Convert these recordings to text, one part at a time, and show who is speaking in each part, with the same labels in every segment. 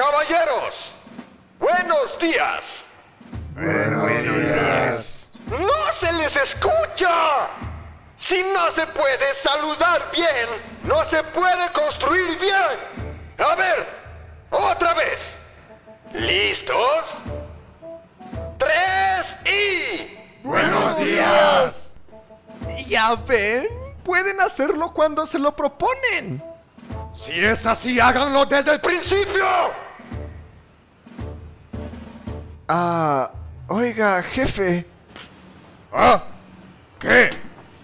Speaker 1: caballeros, buenos días.
Speaker 2: Buenos días.
Speaker 1: ¡No se les escucha! Si no se puede saludar bien, no se puede construir bien. A ver, otra vez. ¿Listos? Tres y...
Speaker 2: Buenos días.
Speaker 3: Ya ven, pueden hacerlo cuando se lo proponen.
Speaker 2: Si es así, háganlo desde el
Speaker 1: ¡Principio!
Speaker 3: Ah, oiga, jefe,
Speaker 2: ¿Ah? ¿Qué?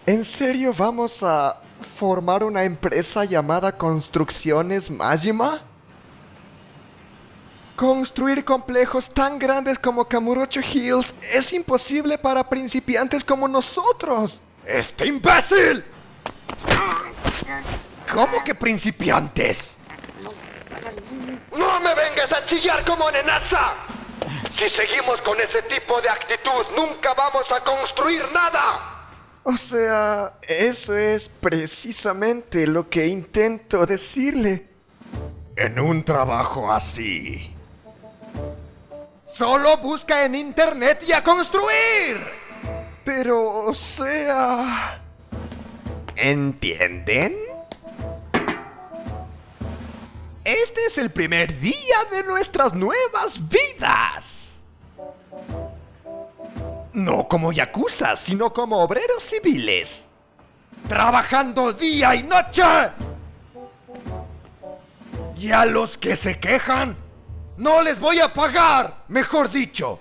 Speaker 3: ¿en serio vamos a formar una empresa llamada Construcciones Majima? Construir complejos tan grandes como Kamurocho Hills es imposible para principiantes como nosotros.
Speaker 2: ¡Este imbécil!
Speaker 3: ¿Cómo que principiantes?
Speaker 1: ¡No me vengas a chillar como nenaza! Si seguimos con ese tipo de actitud, nunca vamos a construir nada.
Speaker 3: O sea, eso es precisamente lo que intento decirle.
Speaker 2: En un trabajo así. Solo busca en internet y a construir.
Speaker 3: Pero, o sea... ¿Entienden? Es el primer día de nuestras nuevas vidas. No como yakuza, sino como obreros civiles.
Speaker 2: Trabajando día y noche. Y a los que se quejan, no les voy a pagar, mejor dicho.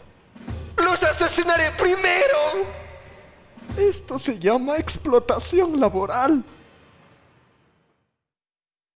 Speaker 1: ¡Los asesinaré primero!
Speaker 3: Esto se llama explotación laboral.